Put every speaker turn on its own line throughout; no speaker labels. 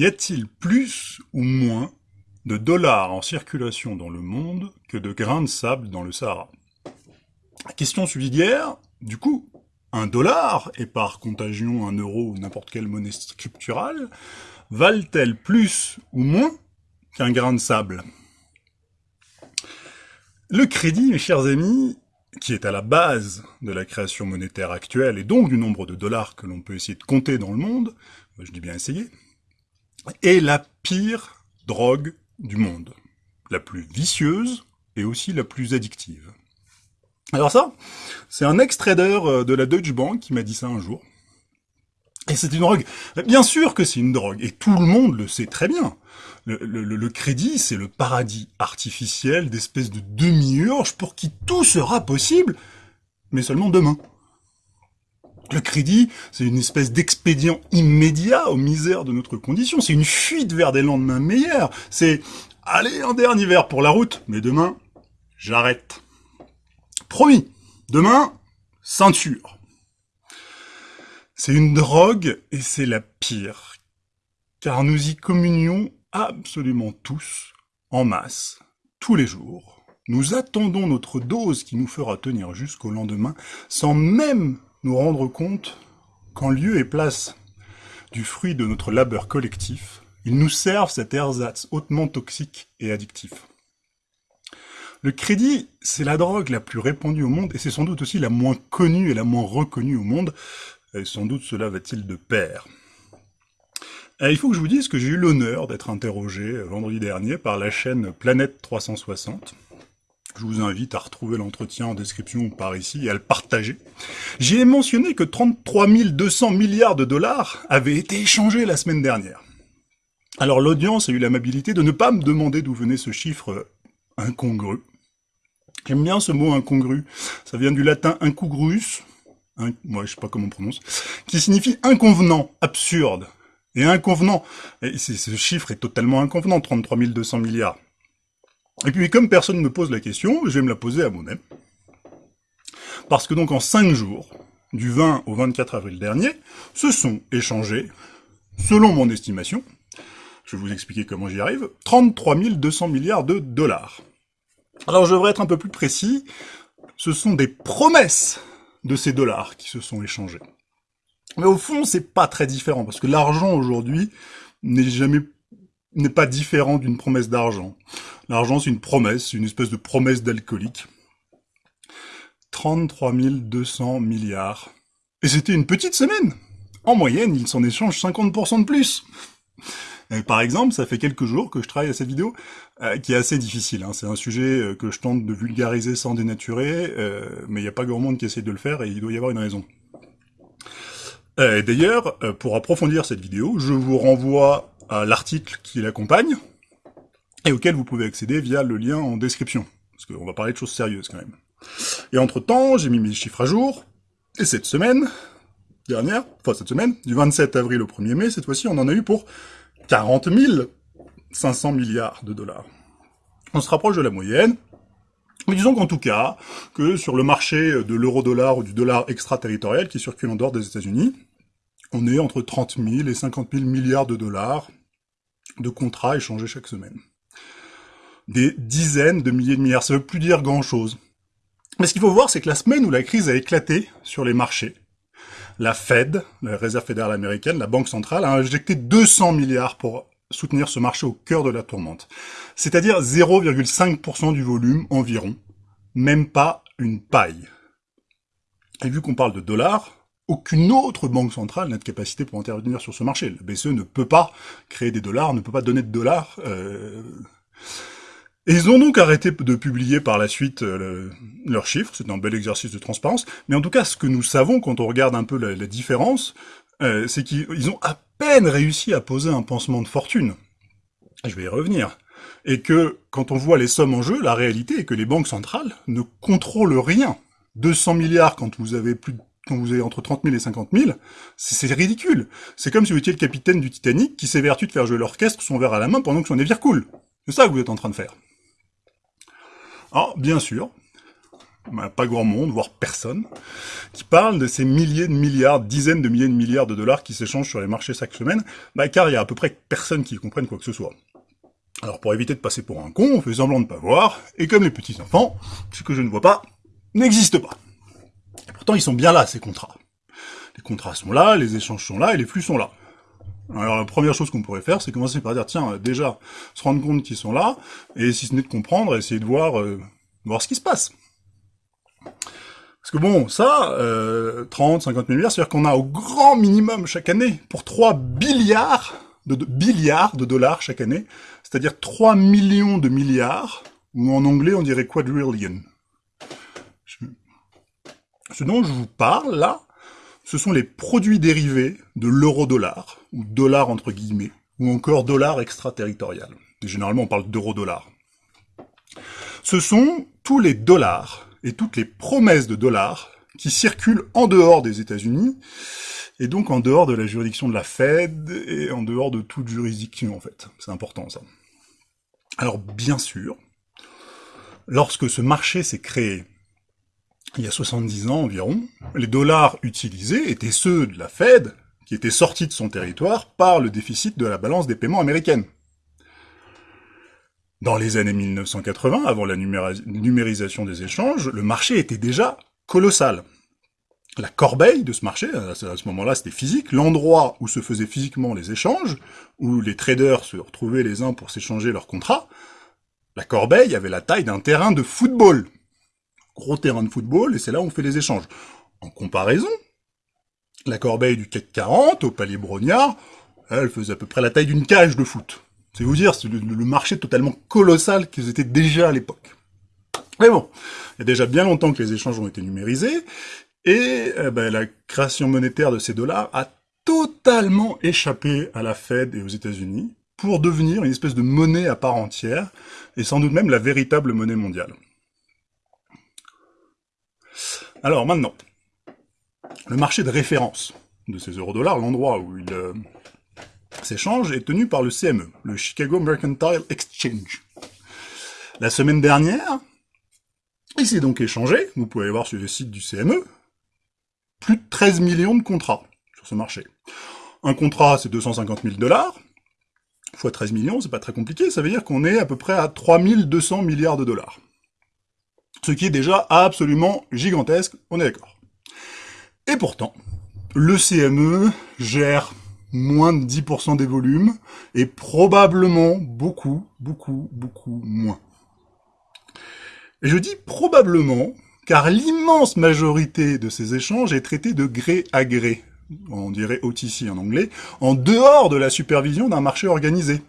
Y a-t-il plus ou moins de dollars en circulation dans le monde que de grains de sable dans le Sahara? Question subsidiaire, du coup, un dollar, et par contagion un euro ou n'importe quelle monnaie scripturale, valent-elles plus ou moins qu'un grain de sable? Le crédit, mes chers amis, qui est à la base de la création monétaire actuelle, et donc du nombre de dollars que l'on peut essayer de compter dans le monde, je dis bien essayer, est la pire drogue du monde, la plus vicieuse et aussi la plus addictive. Alors ça, c'est un ex-trader euh, de la Deutsche Bank qui m'a dit ça un jour. Et c'est une drogue. Bien sûr que c'est une drogue, et tout le monde le sait très bien. Le, crédit, c'est le paradis artificiel d'espèces de demi-urge pour qui tout sera possible, mais seulement demain. Le crédit, c'est une espèce d'expédient immédiat aux misères de notre condition. C'est une fuite vers des lendemains meilleurs. C'est, allez, un dernier verre pour la route, mais demain, j'arrête. Promis, demain, ceinture. C'est une drogue et c'est la pire, car nous y communions absolument tous, en masse, tous les jours. Nous attendons notre dose qui nous fera tenir jusqu'au lendemain, sans même nous rendre compte qu'en lieu et place du fruit de notre labeur collectif, ils nous servent cet ersatz hautement toxique et addictif. Le crédit, c'est la drogue la plus répandue au monde et c'est sans doute aussi la moins connue et la moins reconnue au monde. Et sans doute cela va-t-il de pair. il faut que je vous dise que j'ai eu l'honneur d'être interrogé vendredi dernier par la chaîne Planète 360. Je vous invite à retrouver l'entretien en description par ici et à le partager. J'y ai mentionné que 33 200 milliards de dollars avaient été échangés la semaine dernière. Alors l'audience a eu l'amabilité de ne pas me demander d'où venait ce chiffre incongru. J'aime bien ce mot incongru. Ça vient du latin incongruus, moi je sais pas comment on prononce, qui signifie inconvenant, absurde. Et inconvenant, ce chiffre est totalement inconvenant, 33 200 milliards. Et puis comme personne ne me pose la question, je vais me la poser à moi-même. Parce que donc en 5 jours, du 20 au 24 avril dernier, se sont échangés, selon mon estimation, je vais vous expliquer comment j'y arrive, 33 200 milliards de dollars. Alors je devrais être un peu plus précis, ce sont des promesses de ces dollars qui se sont échangés. Mais au fond, c'est pas très différent, parce que l'argent aujourd'hui n'est jamais n'est pas différent d'une promesse d'argent. L'argent, c'est une promesse, une espèce de promesse d'alcoolique. 33 200 milliards. Et c'était une petite semaine. En moyenne, ils s'en échangent 50% de plus. par exemple, ça fait quelques jours que je travaille à cette vidéo, euh, qui est assez difficile. Hein. C'est un sujet euh, que je tente de vulgariser sans dénaturer, euh, mais il n'y a pas grand monde qui essaie de le faire, et il doit y avoir une raison. D'ailleurs, pour approfondir cette vidéo, je vous renvoie l'article qui l'accompagne, et auquel vous pouvez accéder via le lien en description, parce qu'on va parler de choses sérieuses quand même. Et entre-temps, j'ai mis mes chiffres à jour, et cette semaine dernière, enfin cette semaine, du 27 avril au 1er mai, cette fois-ci, on en a eu pour 40 500 milliards de dollars. On se rapproche de la moyenne, mais disons qu'en tout cas, que sur le marché de l'euro-dollar ou du dollar extraterritorial qui circule en dehors des États-Unis, on est entre 30 000 et 50 000 milliards de dollars de contrats échangés chaque semaine. Des dizaines de milliers de milliards, ça veut plus dire grand-chose. Mais ce qu'il faut voir, c'est que la semaine où la crise a éclaté sur les marchés, la Fed, la Réserve fédérale américaine, la Banque centrale, a injecté 200 milliards pour soutenir ce marché au cœur de la tourmente. C'est-à-dire 0,5% du volume environ, même pas une paille. Et vu qu'on parle de dollars, aucune autre banque centrale n'a de capacité pour intervenir sur ce marché. La BCE ne peut pas créer des dollars, ne peut pas donner de dollars. Euh, et ils ont donc arrêté de publier par la suite euh, leurs chiffres, c'est un bel exercice de transparence, mais en tout cas, ce que nous savons quand on regarde un peu la, différence, euh, c'est qu'ils ont à peine réussi à poser un pansement de fortune. Je vais y revenir. Et que, quand on voit les sommes en jeu, la réalité est que les banques centrales ne contrôlent rien. 200 milliards quand vous avez plus quand vous avez entre 30 000 et 50 000, c'est ridicule. C'est comme si vous étiez le capitaine du Titanic qui s'évertue de faire jouer l'orchestre son verre à la main pendant que son navire coule. C'est ça que vous êtes en train de faire. Alors, bien sûr, bah, pas grand monde, voire personne, qui parle de ces milliers de milliards, dizaines de milliers de milliards de dollars qui s'échangent sur les marchés chaque semaine, bah, car il y a à peu près personne qui comprenne quoi que ce soit. Alors pour éviter de passer pour un con, on fait semblant de pas voir, et comme les petits enfants, ce que je ne vois pas n'existe pas. Pourtant ils sont bien là, ces contrats. Les contrats sont là, les échanges sont là, et les flux sont là. Alors la première chose qu'on pourrait faire, c'est commencer par dire, tiens, déjà, se rendre compte qu'ils sont là, et si ce n'est de comprendre, essayer de voir, euh, voir ce qui se passe. Parce que bon, ça, euh, 30, 50 milliards, c'est-à-dire qu'on a au grand minimum chaque année, pour 3 billiards de, de, billiards de dollars chaque année, c'est-à-dire 3 millions de milliards, ou en anglais on dirait quadrillion. Ce dont je vous parle là, ce sont les produits dérivés de l'euro-dollar, ou dollar entre guillemets, ou encore dollar extraterritorial. Et généralement on parle d'euro-dollar. Ce sont tous les dollars et toutes les promesses de dollars qui circulent en dehors des États-Unis, et donc en dehors de la juridiction de la Fed, et en dehors de toute juridiction en fait. C'est important ça. Alors bien sûr, lorsque ce marché s'est créé, il y a 70 ans environ, les dollars utilisés étaient ceux de la Fed, qui étaient sortis de son territoire par le déficit de la balance des paiements américaine. Dans les années 1980, avant la numérisation des échanges, le marché était déjà colossal. La corbeille de ce marché, à ce moment-là c'était physique, l'endroit où se faisaient physiquement les échanges, où les traders se retrouvaient les uns pour s'échanger leurs contrats, la corbeille avait la taille d'un terrain de football gros terrain de football, et c'est là où on fait les échanges. En comparaison, la corbeille du CAC 40 au palier Brognard, elle faisait à peu près la taille d'une cage de foot. C'est vous dire, c'est le, marché totalement colossal qu'ils étaient déjà à l'époque. Mais bon, il y a déjà bien longtemps que les échanges ont été numérisés, et eh ben, la création monétaire de ces dollars a totalement échappé à la Fed et aux États-Unis pour devenir une espèce de monnaie à part entière, et sans doute même la véritable monnaie mondiale. Alors maintenant, le marché de référence de ces euro-dollars, l'endroit où il euh, s'échange, est tenu par le CME, le Chicago Mercantile Exchange. La semaine dernière, il s'est donc échangé, vous pouvez voir sur le site du CME, plus de 13 millions de contrats sur ce marché. Un contrat, c'est 250 000 dollars, fois 13 millions, c'est pas très compliqué, ça veut dire qu'on est à peu près à 3200 milliards de dollars ce qui est déjà absolument gigantesque, on est d'accord. Et pourtant, le CME gère moins de 10% des volumes, et probablement beaucoup, beaucoup, beaucoup moins. Et je dis probablement, car l'immense majorité de ces échanges est traitée de gré à gré, on dirait OTC en anglais, en dehors de la supervision d'un marché organisé.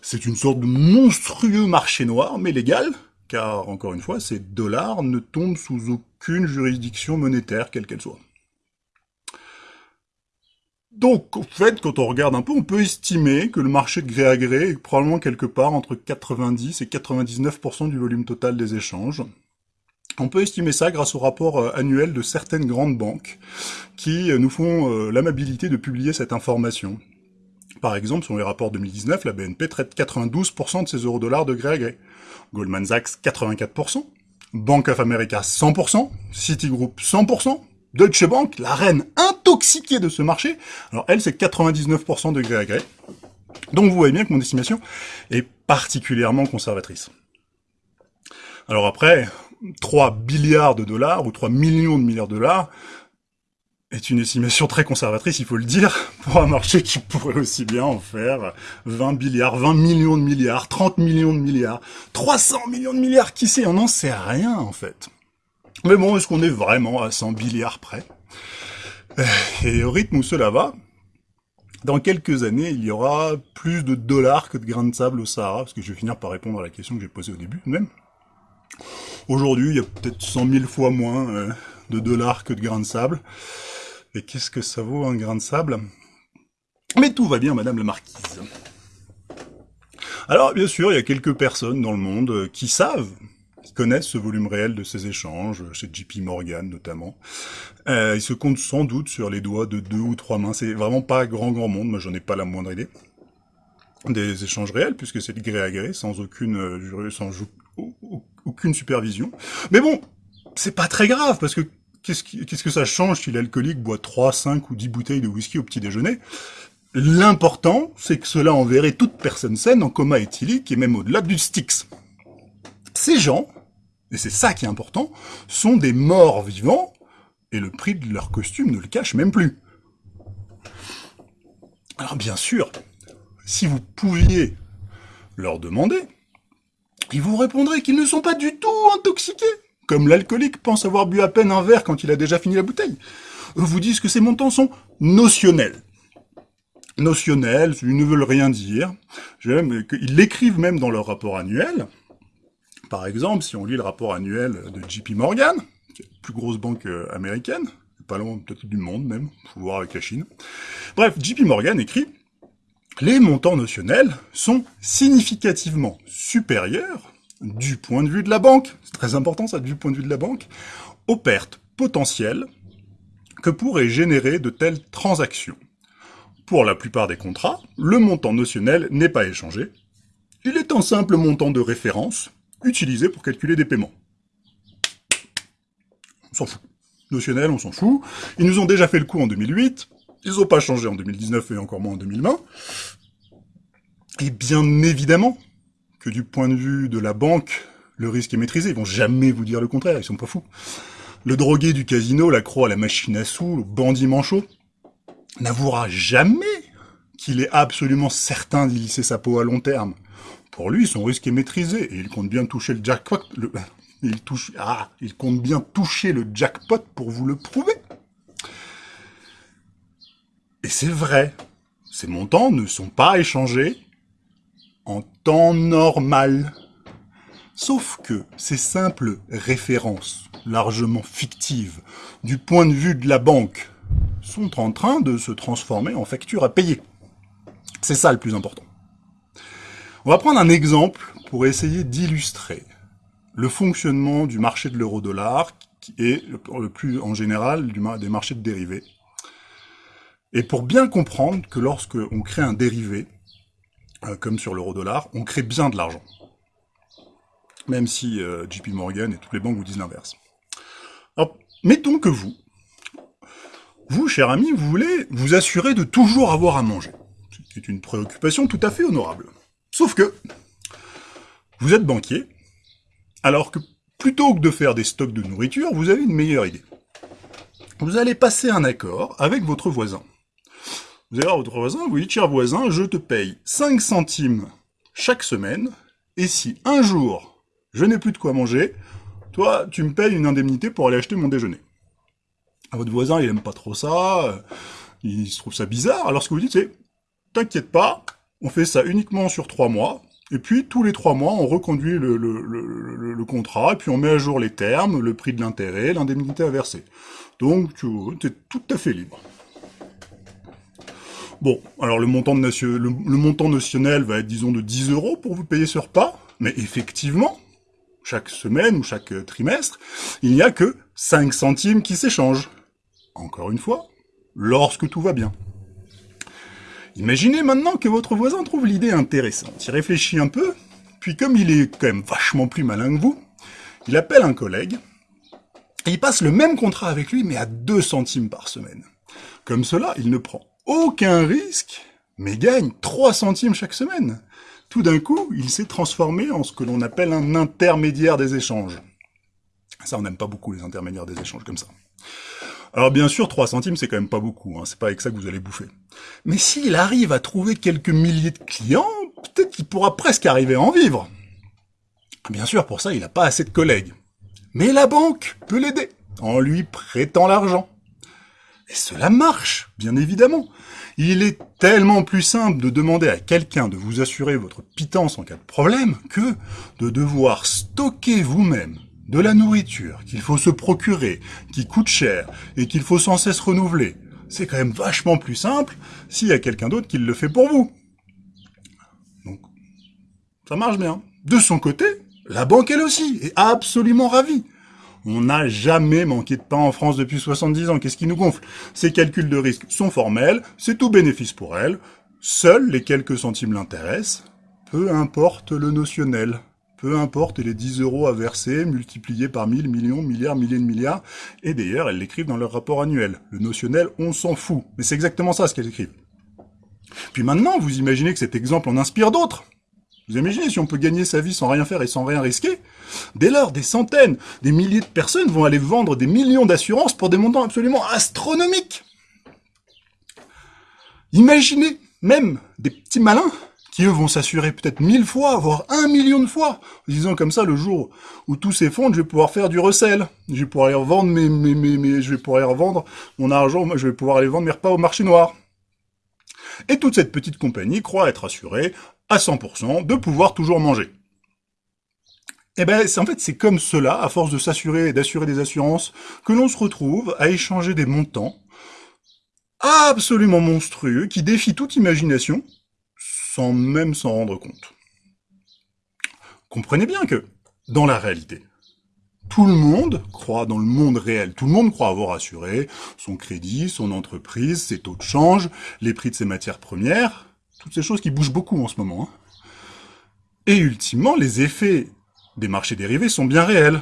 C'est une sorte de monstrueux marché noir, mais légal, car, encore une fois, ces dollars ne tombent sous aucune juridiction monétaire, quelle qu'elle soit. Donc, en fait, quand on regarde un peu, on peut estimer que le marché de gré à gré est probablement quelque part entre 90 et 99% du volume total des échanges. On peut estimer ça grâce au rapport euh, annuel de certaines grandes banques qui euh, nous font euh, l'amabilité de publier cette information. Par exemple, sur les rapports 2019, la BNP traite 92% de ses euro-dollars de gré à gré. Goldman Sachs 84%, Bank of America 100%, Citigroup 100%, Deutsche Bank, la reine intoxiquée de ce marché, alors elle c'est 99% de gré à gré. Donc vous voyez bien que mon estimation est particulièrement conservatrice. Alors après, 3 milliards de dollars ou 3 millions de milliards de dollars, est une estimation très conservatrice, il faut le dire, pour un marché qui pourrait aussi bien en faire 20 milliards, 20 millions de milliards, 30 millions de milliards, 300 millions de milliards, qui sait, on n'en sait rien en fait. Mais bon, est-ce qu'on est vraiment à 100 milliards près? Et au rythme où cela va, dans quelques années, il y aura plus de dollars que de grains de sable au Sahara, parce que je vais finir par répondre à la question que j'ai posée au début même. Aujourd'hui, il y a peut-être 100 000 fois moins euh, de dollars que de grains de sable. Et qu'est-ce que ça vaut un grain de sable? Mais tout va bien, madame la marquise. Alors, bien sûr, il y a quelques personnes dans le monde euh, qui savent, qui connaissent ce volume réel de ces échanges, chez JP Morgan notamment. Euh, ils se comptent sans doute sur les doigts de deux ou trois mains. C'est vraiment pas grand grand monde, moi j'en ai pas la moindre idée. Des échanges réels, puisque c'est de gré à gré, sans aucune, euh, sans aucune supervision. Mais bon, c'est pas très grave, parce que qu'est-ce que ça change si l'alcoolique boit 3, 5 ou 10 bouteilles de whisky au petit déjeuner? L'important, c'est que cela enverrait toute personne saine en coma éthylique et même au-delà du Styx. Ces gens, et c'est ça qui est important, sont des morts vivants, et le prix de leur costume ne le cache même plus. Alors bien sûr, si vous pouviez leur demander, ils vous répondraient qu'ils ne sont pas du tout intoxiqués, comme l'alcoolique pense avoir bu à peine un verre quand il a déjà fini la bouteille. Vous disent que ces montants sont notionnels. Notionnels, ils ne veulent rien dire. Ils l'écrivent même dans leur rapport annuel. Par exemple, si on lit le rapport annuel de JP Morgan, la plus grosse banque euh, américaine, pas loin peut-être du monde même, faut voir avec la Chine. Bref, JP Morgan écrit les montants notionnels sont significativement supérieurs, du point de vue de la banque, c'est très important ça, du point de vue de la banque, aux pertes potentielles que pourraient générer de telles transactions. Pour la plupart des contrats, le montant notionnel n'est pas échangé. Il est un simple montant de référence utilisé pour calculer des paiements. On s'en fout. Notionnel, on s'en fout. Ils nous ont déjà fait le coup en 2008, ils n'ont pas changé en 2019 et encore moins en 2020. Et bien évidemment que du point de vue de la banque, le risque est maîtrisé. Ils vont jamais vous dire le contraire, ils sont pas fous. Le drogué du casino, l'accro à la machine à sous, le bandit manchot, n'avouera jamais qu'il est absolument certain d'y lisser sa peau à long terme. Pour lui, son risque est maîtrisé et il compte bien toucher le jackpot. ah, il compte bien toucher le jackpot pour vous le prouver. Et c'est vrai, ces montants ne sont pas échangés en temps normal. Sauf que ces simples références, largement fictives, du point de vue de la banque, sont en train de se transformer en factures à payer. C'est ça le plus important. On va prendre un exemple pour essayer d'illustrer le fonctionnement du marché de l'euro-dollar est le plus en général des marchés de dérivés et pour bien comprendre que lorsque on crée un dérivé, comme sur l'euro-dollar, on crée bien de l'argent. Même si euh, JP Morgan et toutes les banques vous disent l'inverse. Alors, mettons que vous, vous, cher ami, vous voulez vous assurer de toujours avoir à manger. C'est une préoccupation tout à fait honorable. Sauf que, vous êtes banquier, alors que plutôt que de faire des stocks de nourriture, vous avez une meilleure idée. Vous allez passer un accord avec votre voisin. Vous allez voir votre voisin, vous dites, cher voisin, je te paye 5 centimes chaque semaine, et si un jour, je n'ai plus de quoi manger, toi, tu me payes une indemnité pour aller acheter mon déjeuner. À votre voisin, il aime pas trop ça, il se trouve ça bizarre, alors ce que vous dites, c'est, t'inquiète pas, on fait ça uniquement sur 3 mois, et puis, tous les trois mois, on reconduit le, contrat, et puis on met à jour les termes, le prix de l'intérêt, l'indemnité à verser. Donc, tu es tout à fait libre. Bon, alors le montant, de notionnel va être, disons, de 10 euros pour vous payer ce repas, mais effectivement, chaque semaine ou chaque trimestre, il n'y a que 5 centimes qui s'échangent. Encore une fois, lorsque tout va bien. Imaginez maintenant que votre voisin trouve l'idée intéressante. Il réfléchit un peu, puis comme il est quand même vachement plus malin que vous, il appelle un collègue, et il passe le même contrat avec lui, mais à 2 centimes par semaine. Comme cela, il ne prend aucun risque, mais gagne 3 centimes chaque semaine. Tout d'un coup, il s'est transformé en ce que l'on appelle un intermédiaire des échanges. Ça, on n'aime pas beaucoup les intermédiaires des échanges comme ça. Alors bien sûr, 3 centimes, c'est quand même pas beaucoup, hein, c'est pas avec ça que vous allez bouffer. Mais s'il arrive à trouver quelques milliers de clients, peut-être qu'il pourra presque arriver à en vivre. Bien sûr, pour ça, il n'a pas assez de collègues. Mais la banque peut l'aider, en lui prêtant l'argent. Et cela marche, bien évidemment. Il est tellement plus simple de demander à quelqu'un de vous assurer votre pitance en cas de problème que de devoir stocker vous-même de la nourriture qu'il faut se procurer, qui coûte cher et qu'il faut sans cesse renouveler. C'est quand même vachement plus simple s'il y a quelqu'un d'autre qui le fait pour vous. Donc, ça marche bien. De son côté, la banque elle aussi est absolument ravie. On n'a jamais manqué de pain en France depuis 70 ans. Qu'est-ce qui nous gonfle? Ces calculs de risque sont formels, c'est tout bénéfice pour elle. Seuls les quelques centimes l'intéressent. Peu importe le notionnel. peu importe les 10 euros à verser, multipliés par 1000, millions, milliards, milliers de milliards. Et d'ailleurs, elles l'écrivent dans leur rapport annuel. Le notionnel, on s'en fout. Mais c'est exactement ça ce qu'elles écrivent. Puis maintenant, vous imaginez que cet exemple en inspire d'autres. Vous imaginez si on peut gagner sa vie sans rien faire et sans rien risquer Dès lors, des centaines, des milliers de personnes vont aller vendre des millions d'assurances pour des montants absolument astronomiques. Imaginez même des petits malins qui eux vont s'assurer peut-être mille fois, voire un million de fois, en disant comme ça, le jour où tout s'effondre, je vais pouvoir faire du recel, je vais pouvoir aller revendre mes, mes, je vais revendre mon argent, je vais pouvoir aller vendre mes repas au marché noir. Et toute cette petite compagnie croit être assurée à 100% de pouvoir toujours manger. Eh ben, en fait, c'est comme cela, à force de s'assurer et d'assurer des assurances, que l'on se retrouve à échanger des montants absolument monstrueux qui défient toute imagination, sans même s'en rendre compte. Comprenez bien que, dans la réalité, tout le monde croit dans le monde réel. Tout le monde croit avoir assuré son crédit, son entreprise, ses taux de change, les prix de ses matières premières, toutes ces choses qui bougent beaucoup en ce moment. Hein. Et ultimement, les effets des marchés dérivés sont bien réels.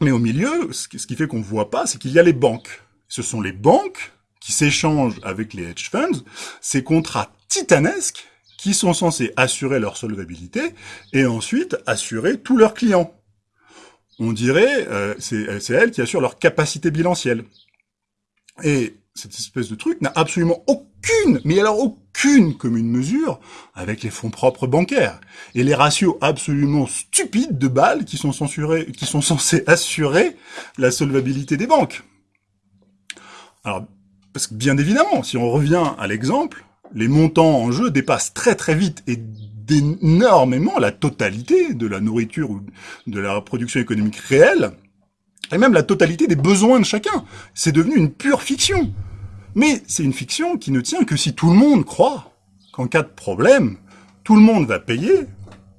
Mais au milieu, ce qui fait qu'on ne voit pas, c'est qu'il y a les banques. Ce sont les banques qui s'échangent avec les hedge funds ces contrats titanesques qui sont censés assurer leur solvabilité et ensuite assurer tous leurs clients. On dirait, euh, c'est elles qui assurent leur capacité bilancielle. Et cette espèce de truc n'a absolument aucune, mais alors aucune commune mesure avec les fonds propres bancaires et les ratios absolument stupides de balles qui sont, censurés, qui sont censés assurer la solvabilité des banques. Alors, parce que bien évidemment, si on revient à l'exemple, les montants en jeu dépassent très très vite et d'énormément la totalité de la nourriture ou de la production économique réelle, et même la totalité des besoins de chacun. C'est devenu une pure fiction. Mais c'est une fiction qui ne tient que si tout le monde croit qu'en cas de problème, tout le monde va payer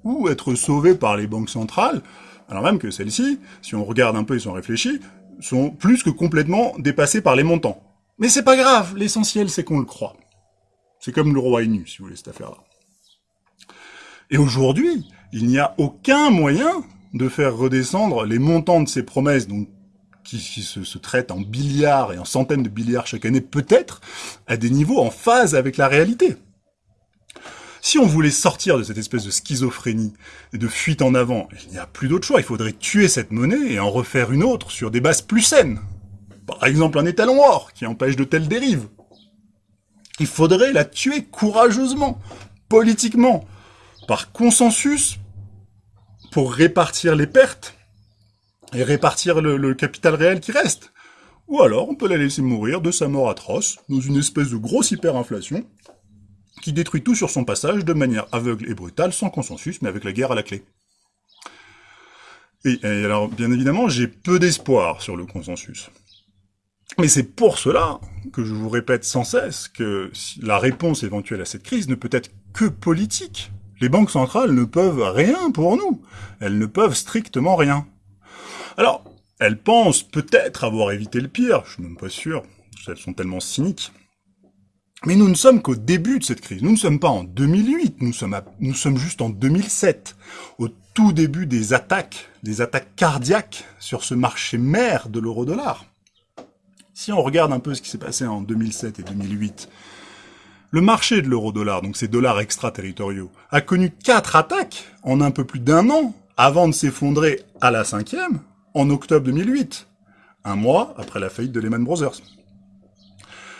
ou être sauvé par les banques centrales, alors même que celles-ci, si on regarde un peu et si on réfléchit, sont plus que complètement dépassées par les montants. Mais c'est pas grave, l'essentiel c'est qu'on le croit. C'est comme le roi est nu, si vous voulez, cette affaire-là. Et aujourd'hui, il n'y a aucun moyen de faire redescendre les montants de ces promesses, donc qui, se, se, traitent en milliards et en centaines de milliards chaque année, peut-être, à des niveaux en phase avec la réalité. Si on voulait sortir de cette espèce de schizophrénie et de fuite en avant, il n'y a plus d'autre choix, il faudrait tuer cette monnaie et en refaire une autre sur des bases plus saines. Par exemple un étalon or qui empêche de telles dérives. Il faudrait la tuer courageusement, politiquement, par consensus, pour répartir les pertes et répartir le, capital réel qui reste. Ou alors on peut la laisser mourir de sa mort atroce, dans une espèce de grosse hyperinflation, qui détruit tout sur son passage de manière aveugle et brutale, sans consensus, mais avec la guerre à la clé. Et, alors, bien évidemment, j'ai peu d'espoir sur le consensus. Mais c'est pour cela que je vous répète sans cesse que la réponse éventuelle à cette crise ne peut être que politique. Les banques centrales ne peuvent rien pour nous. Elles ne peuvent strictement rien. Alors, elles pensent peut-être avoir évité le pire, je suis même pas sûr, elles sont tellement cyniques. Mais nous ne sommes qu'au début de cette crise. Nous ne sommes pas en 2008, nous sommes, nous sommes juste en 2007, au tout début des attaques, des attaques cardiaques sur ce marché mère de l'euro-dollar. Si on regarde un peu ce qui s'est passé en 2007 et 2008, le marché de l'euro-dollar, donc ces dollars extraterritoriaux, a connu quatre attaques en un peu plus d'un an avant de s'effondrer à la cinquième en octobre 2008, un mois après la faillite de Lehman Brothers.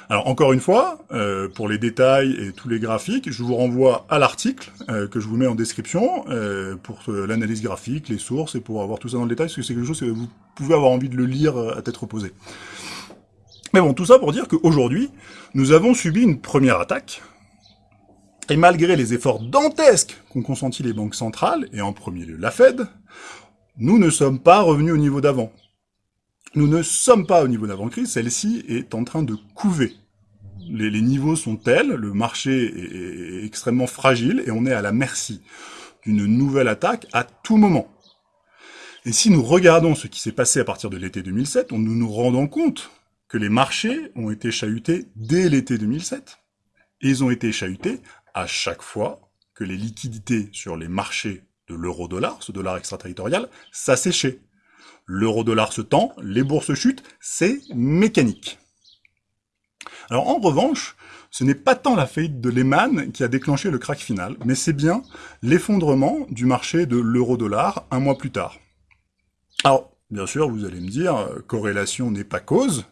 Alors encore une fois, euh, pour les détails et tous les graphiques, je vous renvoie à l'article euh, que je vous mets en description euh, pour l'analyse graphique, les sources et pour avoir tout ça dans le détail, parce que c'est quelque chose que vous pouvez avoir envie de le lire à tête reposée. Mais bon, tout ça pour dire qu'aujourd'hui, nous avons subi une première attaque, et malgré les efforts dantesques qu'ont consentis les banques centrales, et en premier lieu la Fed, nous ne sommes pas revenus au niveau d'avant. Nous ne sommes pas au niveau d'avant-crise, celle-ci est en train de couver. Les, niveaux sont tels, le marché est, est extrêmement fragile, et on est à la merci d'une nouvelle attaque à tout moment. Et si nous regardons ce qui s'est passé à partir de l'été 2007, nous nous rendons compte que les marchés ont été chahutés dès l'été 2007. Et ils ont été chahutés à chaque fois que les liquidités sur les marchés de l'euro-dollar, ce dollar extraterritorial, s'asséchaient. L'euro-dollar se tend, les bourses chutent, c'est mécanique. Alors en revanche, ce n'est pas tant la faillite de Lehman qui a déclenché le crack final, mais c'est bien l'effondrement du marché de l'euro-dollar un mois plus tard. Alors, bien sûr, vous allez me dire, euh, corrélation n'est pas cause,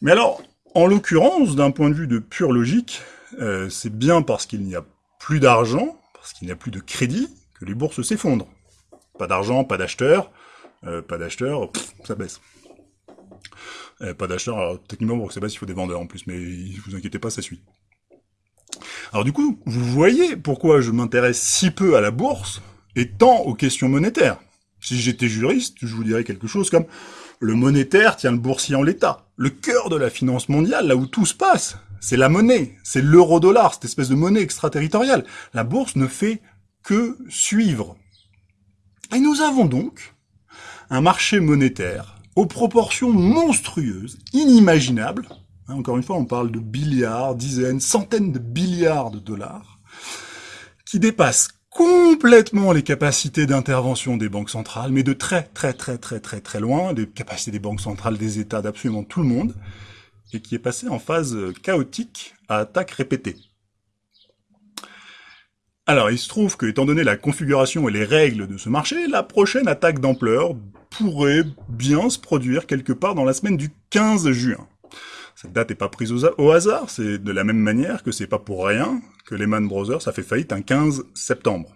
mais alors, en l'occurrence, d'un point de vue de pure logique, euh, c'est bien parce qu'il n'y a plus d'argent, parce qu'il n'y a plus de crédit, que les bourses s'effondrent. Pas d'argent, pas d'acheteurs, euh, pas d'acheteurs, ça baisse. Euh, pas d'acheteurs, alors techniquement pour que ça baisse, il faut des vendeurs en plus, mais vous inquiétez pas, ça suit. Alors du coup, vous voyez pourquoi je m'intéresse si peu à la bourse et tant aux questions monétaires. Si j'étais juriste, je vous dirais quelque chose comme le monétaire tient le boursier en l'état. Le cœur de la finance mondiale, là où tout se passe, c'est la monnaie, c'est l'euro-dollar, cette espèce de monnaie extraterritoriale. La bourse ne fait que suivre. Et nous avons donc un marché monétaire aux proportions monstrueuses, inimaginables. Hein, encore une fois, on parle de billiards, dizaines, centaines de billiards de dollars, qui dépassent complètement les capacités d'intervention des banques centrales, mais de très très très très très très loin, des capacités des banques centrales, des États, d'absolument tout le monde, et qui est passé en phase chaotique à attaque répétée. Alors, il se trouve que, étant donné la configuration et les règles de ce marché, la prochaine attaque d'ampleur pourrait bien se produire quelque part dans la semaine du 15 juin. Cette date n'est pas prise au, hasard, c'est de la même manière que c'est pas pour rien que Lehman Brothers a fait faillite un 15 septembre.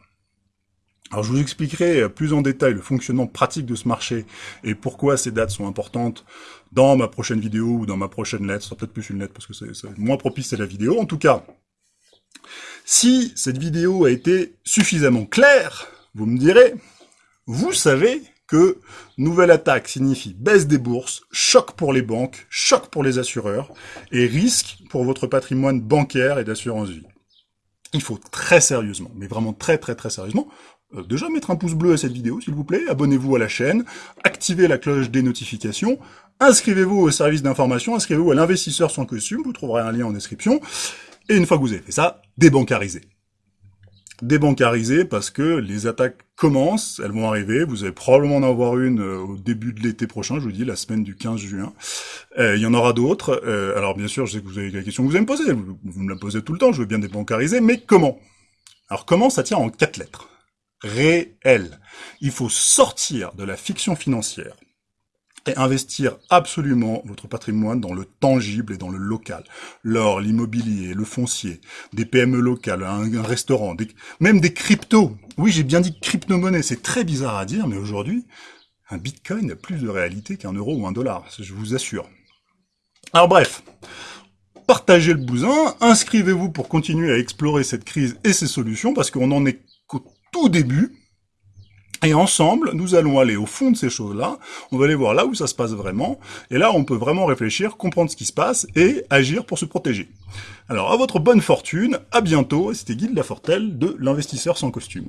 Alors je vous expliquerai plus en détail le fonctionnement pratique de ce marché et pourquoi ces dates sont importantes dans ma prochaine vidéo ou dans ma prochaine lettre. Ce sera peut-être plus une lettre parce que c'est moins propice à la vidéo. En tout cas, si cette vidéo a été suffisamment claire, vous me direz, vous savez que nouvelle attaque signifie baisse des bourses, choc pour les banques, choc pour les assureurs, et risque pour votre patrimoine bancaire et d'assurance vie. Il faut très sérieusement, mais vraiment très très très sérieusement, euh, déjà mettre un pouce bleu à cette vidéo s'il vous plaît, abonnez-vous à la chaîne, activez la cloche des notifications, inscrivez-vous au service d'information, inscrivez-vous à l'investisseur sans costume, vous trouverez un lien en description, et une fois que vous avez fait ça, débancarisez débancarisé parce que les attaques commencent, elles vont arriver, vous allez probablement en avoir une euh, au début de l'été prochain, je vous dis, la semaine du 15 juin. Euh, il y en aura d'autres. Euh, alors bien sûr, je sais que vous avez la question que vous allez me poser, vous, vous, me la posez tout le temps, je veux bien débancariser, mais comment? Alors comment ça tient en quatre lettres? Réel. Il faut sortir de la fiction financière et investir absolument votre patrimoine dans le tangible et dans le local. L'or, l'immobilier, le foncier, des PME locales, un, restaurant, même des cryptos. Oui, j'ai bien dit crypto-monnaie, c'est très bizarre à dire, mais aujourd'hui, un bitcoin a plus de réalité qu'un euro ou un dollar, je vous assure. Alors bref, partagez le bousin, inscrivez-vous pour continuer à explorer cette crise et ses solutions, parce qu'on en est qu'au tout début, et ensemble, nous allons aller au fond de ces choses-là, on va aller voir là où ça se passe vraiment, et là on peut vraiment réfléchir, comprendre ce qui se passe, et agir pour se protéger. Alors à votre bonne fortune, à bientôt, c'était Guy de de l'investisseur sans costume.